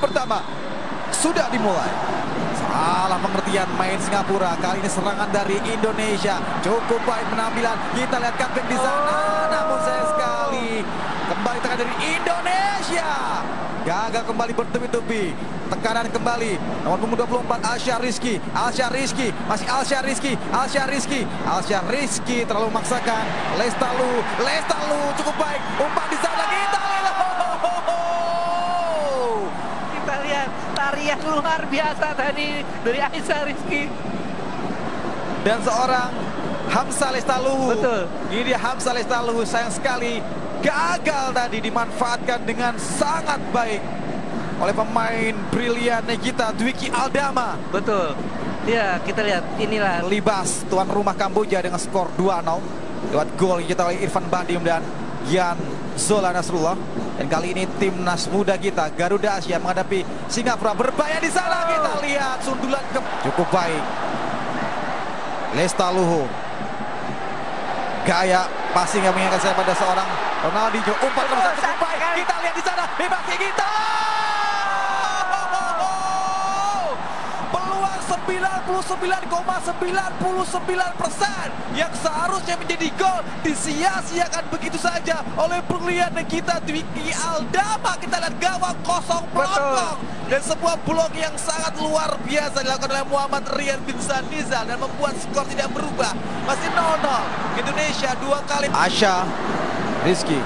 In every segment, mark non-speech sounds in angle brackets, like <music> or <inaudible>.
pertama sudah dimulai. Salah pengertian main Singapura. Kali ini serangan dari Indonesia. Cukup baik penampilan. Kita lihat comeback di sana. Namun sayang sekali. Kembali tekan dari Indonesia. Gagal kembali bertubi-tubi. Tekanan kembali. Nomor punggung 24 Alsya Rizky. Alsya Rizky. Masih Alsya Rizky. Alsya Rizky. Alsya Rizky terlalu memaksakan. Lestalu. Lestalu cukup baik. Umpan di sana. Lihat tarian luar biasa tadi dari Aisyah Rizky. dan seorang Hamzah Lestaluhu. Betul. Ini dia Hamzah Lestaluhu sayang sekali gagal tadi dimanfaatkan dengan sangat baik oleh pemain brilian kita Dwiki Aldama. Betul. Ya, kita lihat inilah Libas tuan rumah Kamboja dengan skor 2-0 lewat gol yang kita oleh Irfan Badim dan Yan Zola Nasrullah. Dan kali ini timnas muda kita Garuda Asia menghadapi Singapura. Berbahaya di sana kita lihat sundulan ke cukup baik. Lestaluhu gaya passing yang mengingatkan saya pada seorang Ronaldinho. Umpan cukup baik. kali. kita lihat di sana bebas kita 99,99 persen yang seharusnya menjadi gol disia-siakan begitu saja oleh brilian kita Dwiki Aldama. Kita lihat gawang kosong pelotong dan sebuah blok yang sangat luar biasa dilakukan oleh Muhammad Rian bin Sanizal dan membuat skor tidak berubah. Masih 0-0 Indonesia dua kali. Asya Rizky.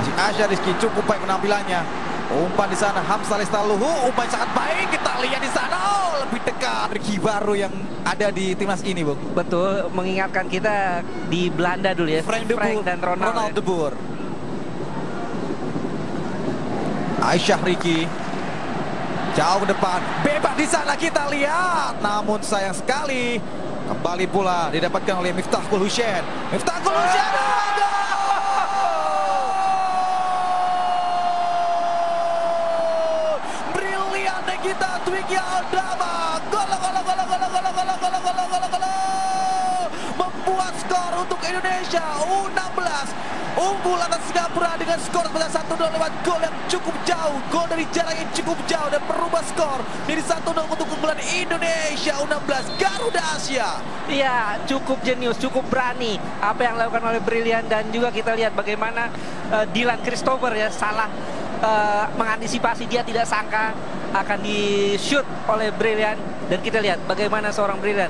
Masih Asya Rizky cukup baik penampilannya. Umpan di sana Hamzah Lestaluhu umpan sangat baik. Kita lihat di sana. oh, lebih dekat Ricky baru yang ada di timnas ini Bung betul mengingatkan kita di Belanda dulu ya. Frank de Boer dan Ronald. Ronald ya. de Boer Aisyah Ricky jauh ke depan bebas di sana kita lihat namun sayang sekali kembali pula didapatkan oleh Miftahul Hussein Miftahul Hussein gol! Kita Dwiki Aldama gol gol gol gol gol gol gol gol gol gol gol membuat skor untuk Indonesia U16 unggul atas Singapura dengan skor sebesar 1-0 lewat gol yang cukup jauh gol dari jarak yang cukup jauh dan merubah skor dari 1-0 untuk keunggulan Indonesia U16 Garuda Asia Iya, cukup jenius, cukup berani apa yang dilakukan oleh Brilian dan juga kita lihat bagaimana eh, Dylan Christopher ya salah eh, mengantisipasi dia tidak sangka akan di shoot oleh Brilian dan kita lihat bagaimana seorang Brilian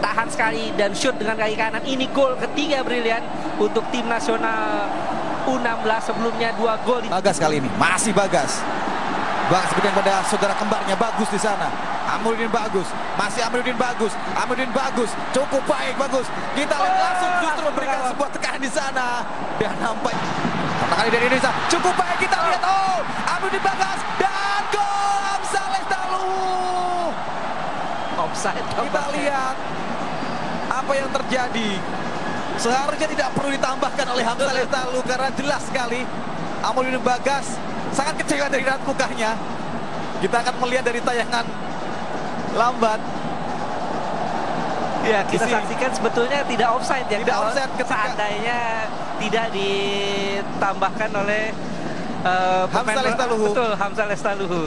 tahan sekali dan shoot dengan kaki kanan. Ini gol ketiga Brilian untuk tim nasional U16 sebelumnya dua gol di Bagas kali ini. Masih Bagas. Bagas berikan pada saudara kembarnya. Bagus di sana. Amrudin bagus. Masih Amrudin bagus. Amrudin bagus. Cukup baik bagus. Kita langsung justru memberikan sebuah tekanan di sana. Dan nampak pertama kali dari Indonesia cukup baik kita lihat. Oh Amrudin Bagas dan gol Hamzah Lestaluhu offside kita lihat apa yang terjadi. Seharusnya tidak perlu ditambahkan oleh Hamzah Lestalu karena jelas sekali Amrudin Bagas sangat kecewa dari raut mukanya kita akan melihat dari tayangan lambat. Ya, kita Di sini. saksikan sebetulnya tidak offside ya. Tidak offside ketika- seandainya tidak ditambahkan oleh uh, Hamzah Lestaluhu. Betul, Hamzah Lestaluhu.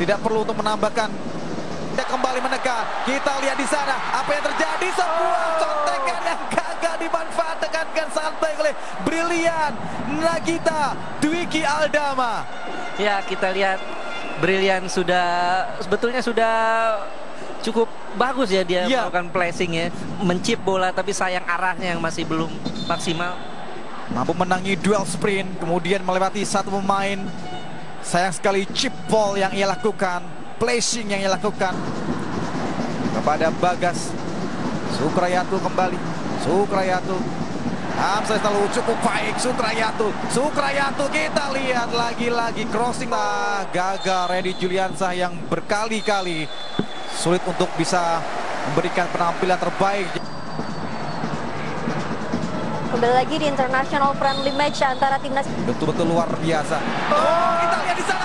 tidak perlu untuk menambahkan. Dia kembali menekan kita lihat di sana apa yang terjadi. Sebuah contekan yang gagal dimanfaatkan. Dengan sangat baik oleh Brilian Nagita Dwiki Aldama. Ya, kita lihat. Brilian sudah sebetulnya sudah cukup bagus ya dia Iya. melakukan placing ya, mencip bola tapi sayang arahnya yang masih belum maksimal. Mampu menangi duel sprint kemudian melewati satu pemain. Sayang sekali chip ball yang ia lakukan placing yang ia lakukan. Kepada Bagas. Sukrayatu kembali. Sukrayatu. Hamzah selalu cukup baik. Sukrayatu. Sukrayatu kita lihat lagi-lagi crossing. Lah gagal Randy Juliansah yang berkali-kali sulit untuk bisa memberikan penampilan terbaik Kembali lagi di international friendly match antara timnas betul-betul luar biasa. Oh, kita lihat di sana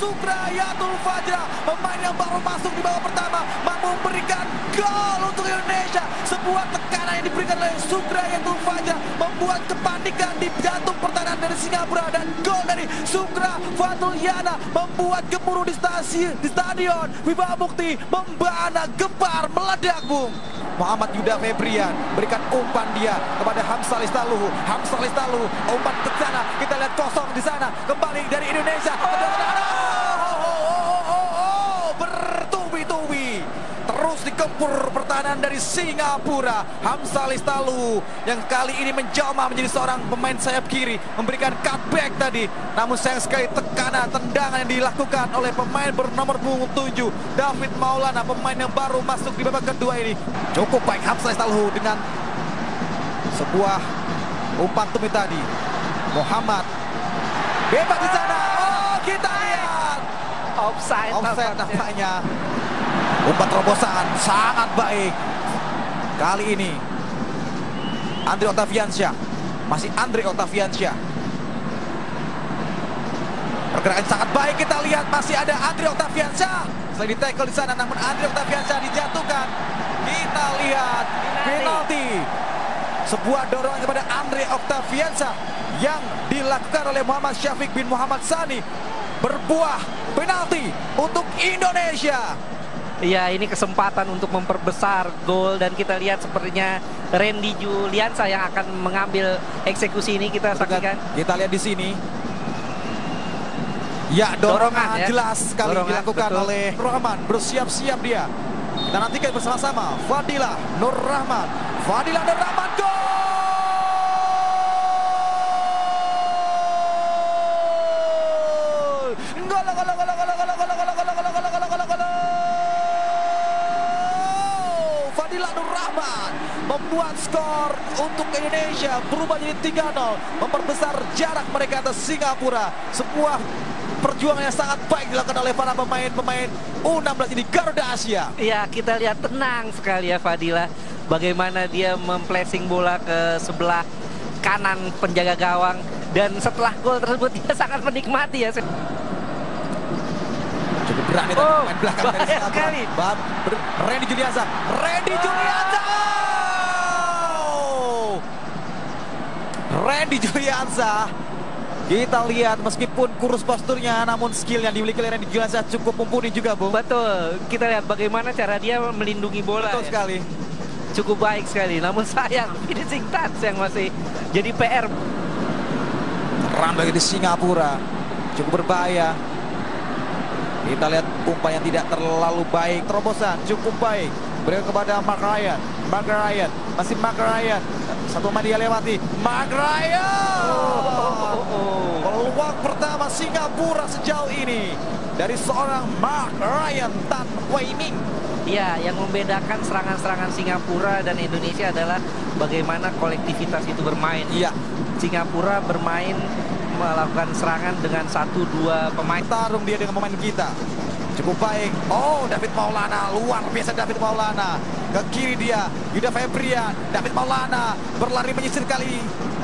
Sukrayatul Fajra pemain yang baru masuk di babak pertama mampu memberikan gol untuk Indonesia sebuah tekanan yang diberikan oleh Sukrayatul Fajra membuat kepanikan di jantung pertahanan dari Singapura dan gol dari Sukra Fatul Yana membuat gemuruh di stasiun di stadion Wibawa Mukti membana gempar meledak Bung Muhammad Yuda Febrian berikan umpan dia kepada Hamzah Listaluhu. Hamzah Listaluhu umpan ke sana. Kita lihat kosong di sana. Kembali dari Indonesia. Oh, Terus dikempur pertahanan dari Singapura. Hamzah Listaluhu yang kali ini menjamah menjadi seorang pemain sayap kiri. Memberikan cutback tadi. Namun sayang sekali tekanan, tendangan yang dilakukan oleh pemain bernomor punggung 7. David Maulana, pemain yang baru masuk di babak kedua ini. Cukup baik Hamzah Listaluhu dengan sebuah umpan tumit tadi. Muhammad bebas di sana. Oh, kita lihat. Offside, Offside nampaknya. Umpan terobosan sangat baik. Kali ini Andre Octaviansyah. Masih Andre Octaviansyah. Pergerakan sangat baik kita lihat masih ada Andre Octaviansyah. Selain di tackle di sana namun Andre Octaviansyah dijatuhkan. Kita lihat penalti. Sebuah dorongan kepada Andre Octaviansyah yang dilakukan oleh Muhammad Syafiq bin Muhammad Sani berbuah penalti untuk Indonesia. Ya ini kesempatan untuk memperbesar gol dan kita lihat sepertinya Randy Juliansa yang akan mengambil eksekusi ini kita saksikan. Kita lihat di sini. Ya, dorongan, Dorongan, ya. jelas sekali Dorongan, dilakukan betul. oleh Rahman. Bersiap-siap dia. Kita nantikan bersama-sama. Fadilah Nur Rahman. Fadilah Nur Rahman gol! Untuk Indonesia. Berubah jadi 3-0 memperbesar jarak mereka atas Singapura. Sebuah perjuangan yang sangat baik dilakukan oleh para pemain-pemain U16 ini Garuda Asia. Ya kita lihat tenang sekali ya Fadila. Bagaimana dia memplacing bola ke sebelah kanan penjaga gawang. Dan setelah gol tersebut <laughs> dia sangat menikmati ya. Cukup berani Oh, tadi pemain belakang dari Singapura. sekali. Randy Juliansa Randy Juliansa Oh! Randy Juliansa kita lihat meskipun kurus posturnya namun skill yang dimiliki oleh Randy Juliansa cukup mumpuni juga Bung Betul, kita lihat bagaimana cara dia melindungi bola betul ya. sekali. Cukup baik sekali. Namun sayang <laughs> finishing touch yang masih jadi PR Terang bagi di Singapura. Cukup berbahaya. Kita lihat umpan yang tidak terlalu baik. Terobosan cukup baik. Berikan kepada Mark Ryan. Mark Ryan. Masih Mark Ryan satu pemain dia lewati. Mark Ryan oh, oh. peluang pertama Singapura sejauh ini dari seorang Mark Ryan Tan Wei Ming. Ya, yang membedakan serangan-serangan Singapura dan Indonesia adalah bagaimana kolektivitas itu bermain. iya. Singapura bermain melakukan serangan dengan satu dua pemain. tarung dia dengan pemain kita. Cukup baik. Oh David Maulana. Luar biasa David Maulana ke kiri dia Yuda Febrian David Maulana berlari menyisir kali.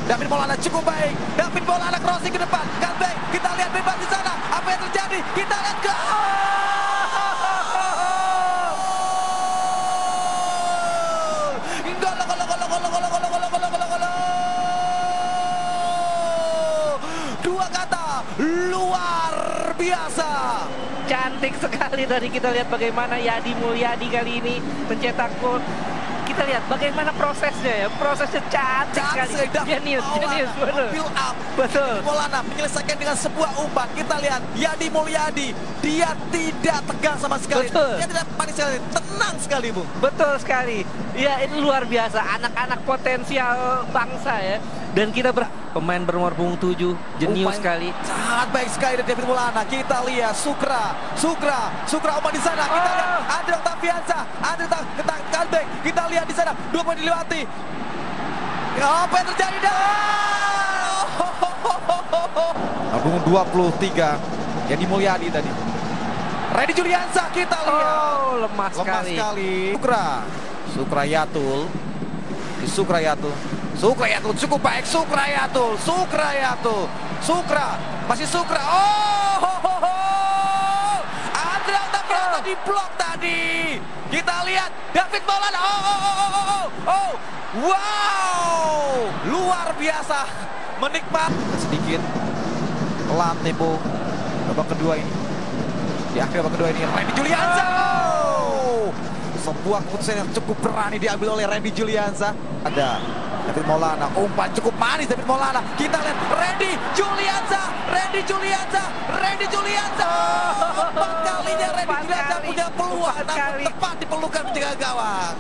David Maulana cukup baik. David Maulana crossing ke depan. Comeback kita lihat bebas di sana. Apa yang terjadi? Kita lihat ke gol, gol, gol, gol, gol, gol, gol, gol, gol, gol, gol. Dua kata. Luar biasa. Cantik sekali tadi kita lihat bagaimana Yadi Mulyadi kali ini mencetak gol. Kita lihat bagaimana prosesnya ya. Prosesnya cantik sekali. Jenius, Maulana jenius, betul. build up. Betul. Maulana menyelesaikan dengan sebuah umpan. Kita lihat Yadi Mulyadi, dia tidak tegang sama sekali. Betul. Dia tidak panik sekali, tenang sekali, Bung. Betul sekali. Ya ini luar biasa. Anak-anak potensial bangsa ya. Dan kita ber pemain bernomor punggung 7 jenius sekali. Sangat baik sekali dari David Maulana. Kita lihat Sukra, Sukra, Sukra umpan di sana. Kita Oh. lihat Andre Octaviansa, Andre comeback. Kita lihat di sana dua pemain dilewati. Apa yang terjadi dah? Punggung 23 Yadi Mulyadi tadi. Randy Juliansa kita lihat. Oh, lemah, Lemah sekali. sekali. Sukra. Sukrayatul. Di Sukrayatul. Sukrayatul cukup baik. Sukrayatul. Sukrayatul. Sukra. Masih Sukra. Oh. Ho, ho, ho. diblok tadi. Kita lihat David Maulana. Oh, oh, oh, oh, oh, oh. Wow, luar biasa. Menikmat sedikit pelan tempo babak kedua ini. Di akhir babak kedua ini Randy Julianza. Oh, sebuah keputusan yang cukup berani diambil oleh Randy Julianza. Ada David Maulana, umpan cukup manis David Maulana. Kita lihat Randy Julianza, Randy Julianza, Randy Julianza. Empat kalinya Randy Empat Julianza kali. punya peluang, Empat namun kali. tepat diperlukan menjaga gawang.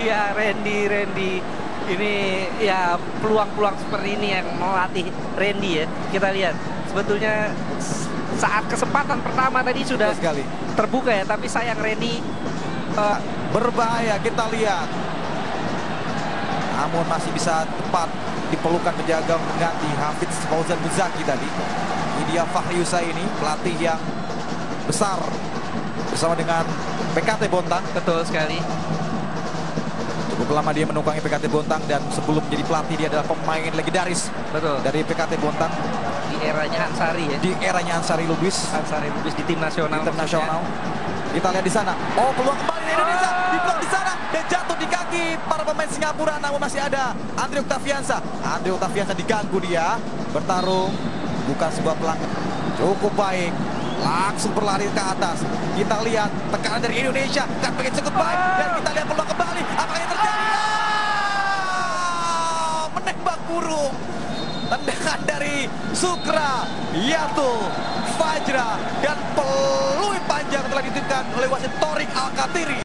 Iya Randy, Randy. Ini ya peluang-peluang seperti ini yang melatih Randy ya. Kita lihat sebetulnya saat kesempatan pertama tadi sudah sekali. terbuka ya, tapi sayang Randy eh, berbahaya kita lihat namun masih bisa tepat diperlukan penjaga mengganti Hafiz Fauzan Muzaki tadi ini dia Fahri ini pelatih yang besar bersama dengan PKT Bontang betul sekali. cukup lama dia menunggangi PKT Bontang dan sebelum menjadi pelatih dia adalah pemain legendaris Betul. dari PKT Bontang Di eranya Ansari ya. di eranya Ansari Lubis Ansari Lubis di tim nasional. internasional. Kita lihat di sana. Oh, peluang kembali Indonesia. Diblok di sana dan jatuh di kaki para pemain Singapura namun masih ada Andre Octaviansa. Andre Octaviansa diganggu dia bertarung bukan sebuah pelanggaran. Cukup baik. Langsung berlari ke atas. Kita lihat tekanan dari Indonesia kan pengen cukup baik dan kita lihat peluang kembali. Apa yang terjadi? Ah, menembak burung. Tendangan dari Sukra, Yatul, Fajra, dan peluit panjang telah dititipkan oleh wasit Torik Alkatiri.